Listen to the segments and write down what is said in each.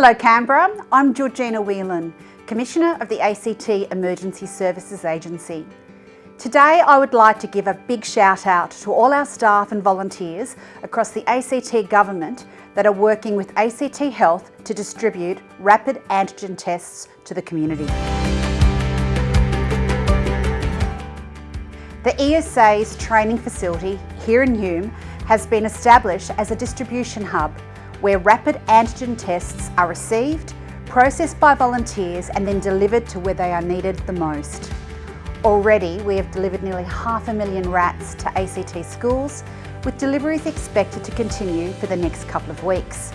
Hello Canberra, I'm Georgina Whelan, Commissioner of the ACT Emergency Services Agency. Today I would like to give a big shout out to all our staff and volunteers across the ACT Government that are working with ACT Health to distribute rapid antigen tests to the community. The ESA's training facility here in Hume has been established as a distribution hub where rapid antigen tests are received, processed by volunteers and then delivered to where they are needed the most. Already we have delivered nearly half a million rats to ACT schools with deliveries expected to continue for the next couple of weeks.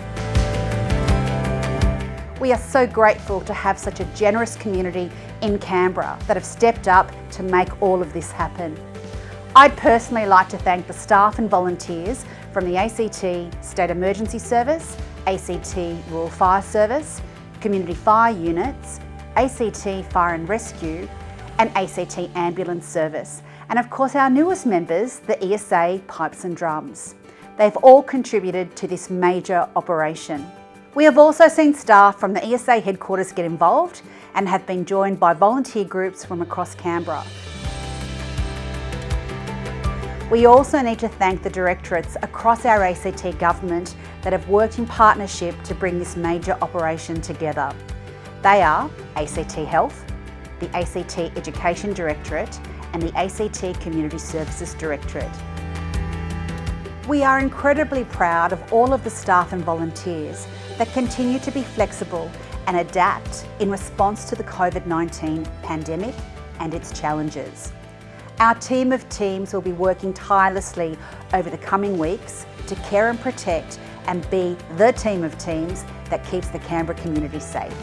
We are so grateful to have such a generous community in Canberra that have stepped up to make all of this happen. I'd personally like to thank the staff and volunteers from the ACT State Emergency Service, ACT Rural Fire Service, Community Fire Units, ACT Fire and Rescue and ACT Ambulance Service and of course our newest members, the ESA Pipes and Drums. They've all contributed to this major operation. We have also seen staff from the ESA headquarters get involved and have been joined by volunteer groups from across Canberra. We also need to thank the directorates across our ACT government that have worked in partnership to bring this major operation together. They are ACT Health, the ACT Education Directorate and the ACT Community Services Directorate. We are incredibly proud of all of the staff and volunteers that continue to be flexible and adapt in response to the COVID-19 pandemic and its challenges. Our team of teams will be working tirelessly over the coming weeks to care and protect and be the team of teams that keeps the Canberra community safe.